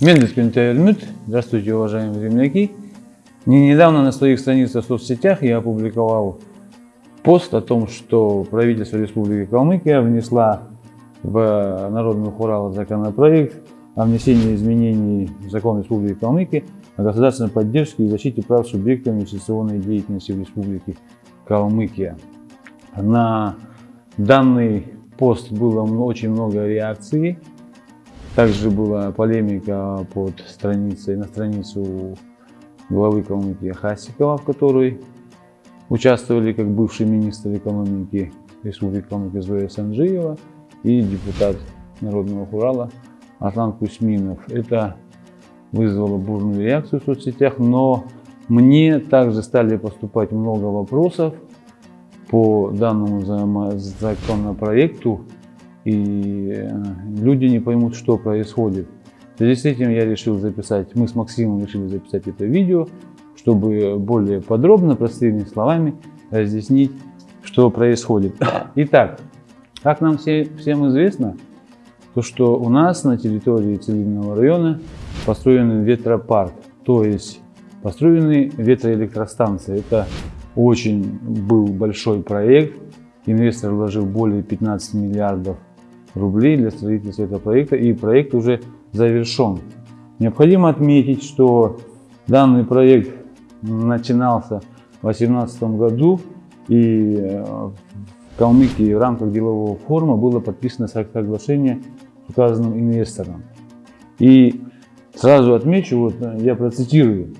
Мендельский Альмют. Здравствуйте, уважаемые земляки. Не недавно на своих страницах в соцсетях я опубликовал пост о том, что правительство Республики Калмыкия внесла в Народный Урала законопроект о внесении изменений в закон Республики Калмыкия о государственной поддержке и защите прав субъектов инвестиционной деятельности в Республике Калмыкия. На данный пост было очень много реакций. Также была полемика под страницей, на страницу главы Калмыкии Хасикова, в которой участвовали как бывший министр экономики Республики Калмыкия Зоя Санджиева и депутат Народного Урала Аслан Кусминов. Это вызвало бурную реакцию в соцсетях, но мне также стали поступать много вопросов по данному законопроекту и э, люди не поймут, что происходит. В связи с этим я решил записать, мы с Максимом решили записать это видео, чтобы более подробно, простыми словами разъяснить, что происходит. Итак, как нам все, всем известно, то что у нас на территории Целинного района построен ветропарк, то есть построены ветроэлектростанции. Это очень был большой проект, инвестор вложил более 15 миллиардов рублей для строительства этого проекта, и проект уже завершен. Необходимо отметить, что данный проект начинался в 2018 году, и э, в Калмыкии в рамках делового форума было подписано соглашение с указанным инвестором. И сразу отмечу, вот э, я процитирую,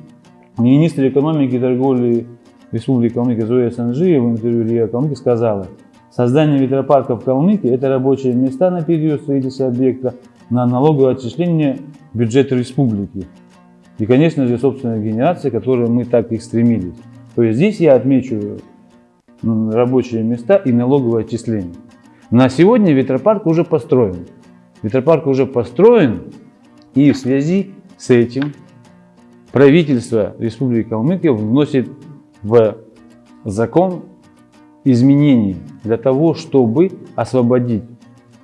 министр экономики и торговли Республики Калмыкия Зоя Санжиева в интервью Илья Калмыки сказала, Создание ветропарка в Калмыкии – это рабочие места на период строительства объекта на налоговое отчисление бюджета республики. И, конечно же, собственная генерация, к которой мы так и стремились. То есть здесь я отмечу рабочие места и налоговое отчисление. На сегодня ветропарк уже построен. Ветропарк уже построен, и в связи с этим правительство Республики Калмыкия вносит в закон изменений для того, чтобы освободить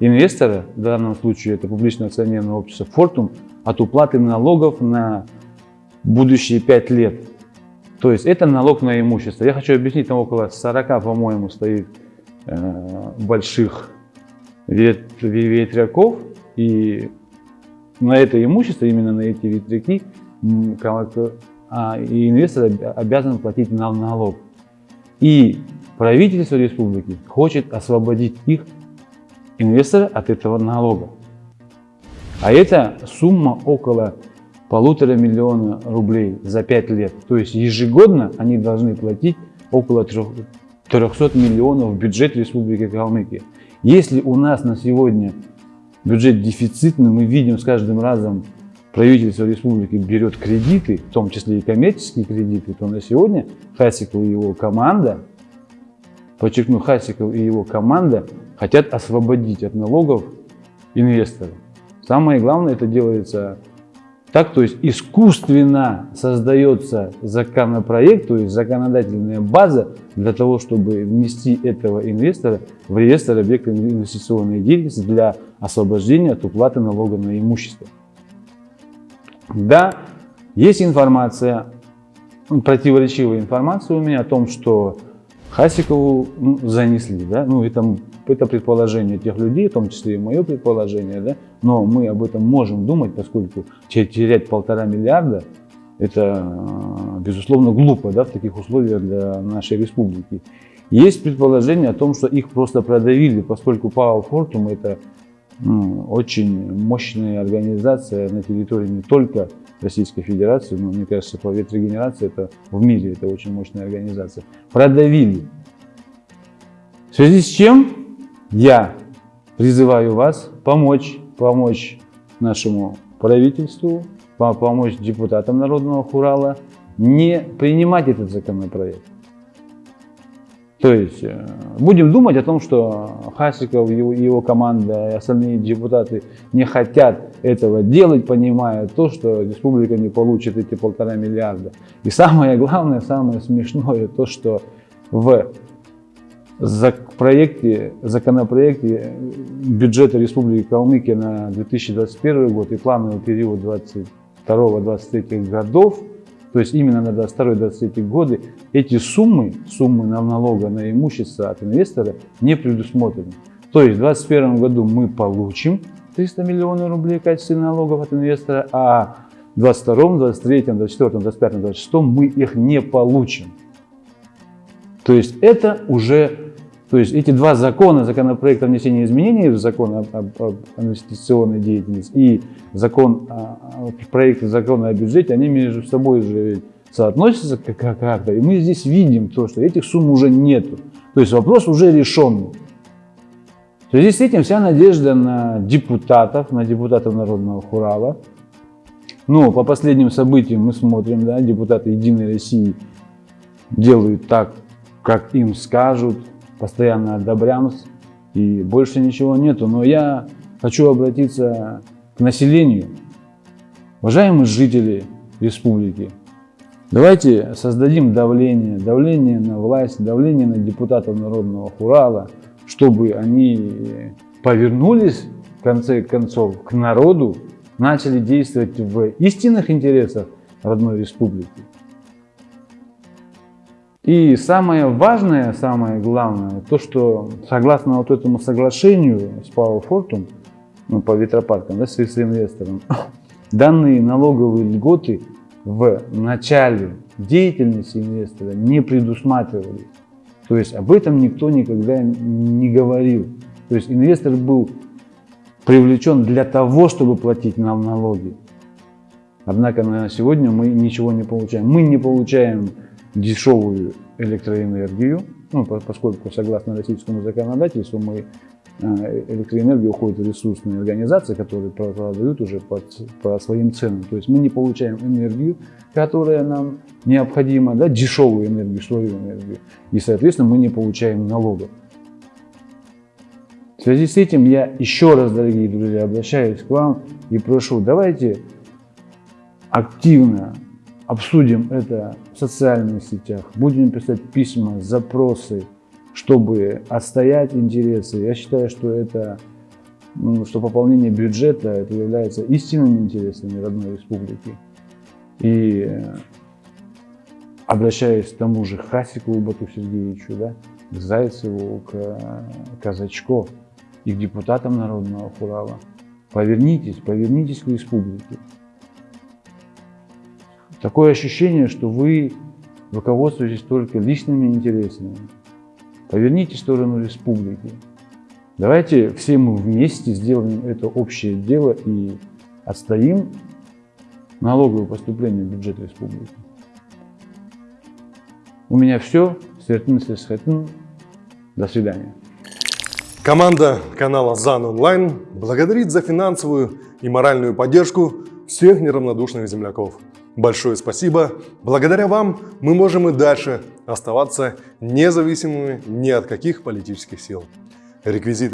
инвестора, в данном случае это публичное акционерное общество Fortum, от уплаты налогов на будущие 5 лет. То есть это налог на имущество. Я хочу объяснить, там около 40, по-моему, стоит э, больших ветряков, и на это имущество, именно на эти ветряки, а, и инвестор обязан платить налог. И правительство республики хочет освободить их, инвестора, от этого налога. А это сумма около полутора миллиона рублей за пять лет. То есть ежегодно они должны платить около 300 миллионов в бюджет Республики Калмыкия. Если у нас на сегодня бюджет дефицитный, мы видим с каждым разом правительство республики берет кредиты, в том числе и коммерческие кредиты, то на сегодня Хасиков и его команда подчеркну, Хасиков и его команда хотят освободить от налогов инвесторов. Самое главное, это делается так, то есть искусственно создается законопроект, то есть законодательная база для того, чтобы внести этого инвестора в реестр объекта инвестиционной деятельности для освобождения от уплаты налога на имущество. Да, есть информация, противоречивая информация у меня о том, что Хасикову ну, занесли, да, ну это, это предположение тех людей, в том числе и мое предположение, да, но мы об этом можем думать, поскольку терять полтора миллиарда, это, э, безусловно, глупо, да, в таких условиях для нашей республики. Есть предположение о том, что их просто продавили, поскольку Power Fortum это очень мощная организация на территории не только Российской Федерации, но мне кажется, по ветрогенерации это в мире это очень мощная организация, продавили. В связи с чем я призываю вас помочь, помочь нашему правительству, помочь депутатам Народного Хурала не принимать этот законопроект. То есть э, будем думать о том, что Хасиков, его, его команда и остальные депутаты не хотят этого делать, понимая то, что республика не получит эти полтора миллиарда. И самое главное, самое смешное, то, что в, проекте, законопроекте бюджета Республики Калмыкия на 2021 год и плановый период 22-23 годов, то есть именно на 22-23 годы, эти суммы, суммы на налога на имущество от инвестора не предусмотрены. То есть в 2021 году мы получим 300 миллионов рублей в качестве налогов от инвестора, а в 2022, 2023, 2024, 2025, 2026 мы их не получим. То есть это уже, то есть эти два закона, законопроект о внесении изменений в закон об, об, об инвестиционной деятельности и закон, проект закона о бюджете, они между собой уже соотносятся как-то. И мы здесь видим то, что этих сумм уже нету. То есть вопрос уже решенный. В связи с этим вся надежда на депутатов, на депутатов Народного Хурала. Но по последним событиям мы смотрим, да, депутаты Единой России делают так, как им скажут, постоянно одобрямся, и больше ничего нету. Но я хочу обратиться к населению. Уважаемые жители республики, давайте создадим давление, давление на власть, давление на депутатов Народного Хурала, чтобы они повернулись, в конце концов, к народу, начали действовать в истинных интересах родной республики. И самое важное, самое главное, то, что согласно вот этому соглашению с Power Fortum, ну, по ветропаркам, да, с инвестором, данные налоговые льготы в начале деятельности инвестора не предусматривались. То есть об этом никто никогда не говорил. То есть инвестор был привлечен для того, чтобы платить нам налоги. Однако на сегодня мы ничего не получаем. Мы не получаем дешевую электроэнергию, ну, поскольку согласно российскому законодательству мы э, электроэнергия уходит в ресурсные организации, которые продают уже под, по своим ценам. То есть мы не получаем энергию, которая нам необходима, да, дешевую энергию, свою энергию, и, соответственно, мы не получаем налогов. В связи с этим я еще раз, дорогие друзья, обращаюсь к вам и прошу, давайте активно обсудим это в социальных сетях, будем писать письма, запросы, чтобы отстоять интересы. Я считаю, что это, что пополнение бюджета это является истинными интересами родной республики. И обращаясь к тому же Хасику Бату Сергеевичу, да, к Зайцеву, к Казачко и к депутатам Народного Хурала, повернитесь, повернитесь к республике. Такое ощущение, что вы руководствуетесь только личными интересами. Поверните сторону республики. Давайте все мы вместе сделаем это общее дело и отстоим налоговые поступления в бюджет республики. У меня все. До свидания. Команда канала ЗАН Онлайн благодарит за финансовую и моральную поддержку всех неравнодушных земляков. Большое спасибо. Благодаря вам мы можем и дальше оставаться независимыми ни от каких политических сил. Реквизиты